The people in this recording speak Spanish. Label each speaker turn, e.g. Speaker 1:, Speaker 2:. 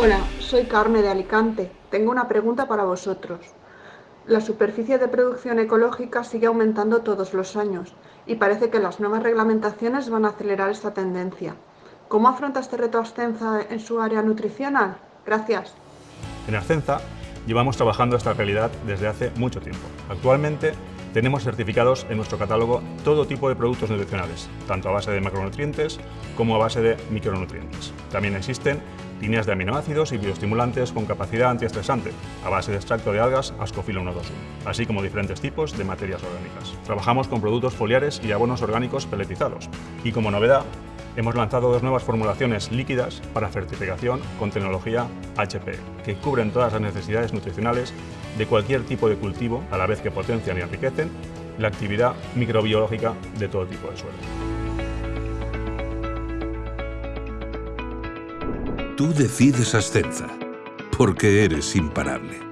Speaker 1: Hola, soy Carmen de Alicante. Tengo una pregunta para vosotros. La superficie de producción ecológica sigue aumentando todos los años y parece que las nuevas reglamentaciones van a acelerar esta tendencia. ¿Cómo afronta este reto Ascenza en su área nutricional? Gracias.
Speaker 2: En Ascenza llevamos trabajando esta realidad desde hace mucho tiempo. Actualmente tenemos certificados en nuestro catálogo todo tipo de productos nutricionales, tanto a base de macronutrientes como a base de micronutrientes. También existen líneas de aminoácidos y bioestimulantes con capacidad antiestresante, a base de extracto de algas Ascofilo 121, así como diferentes tipos de materias orgánicas. Trabajamos con productos foliares y abonos orgánicos peletizados. Y como novedad, hemos lanzado dos nuevas formulaciones líquidas para certificación con tecnología HP, que cubren todas las necesidades nutricionales de cualquier tipo de cultivo, a la vez que potencian y enriquecen la actividad microbiológica de todo tipo de suelo.
Speaker 3: Tú decides Ascenza, porque eres imparable.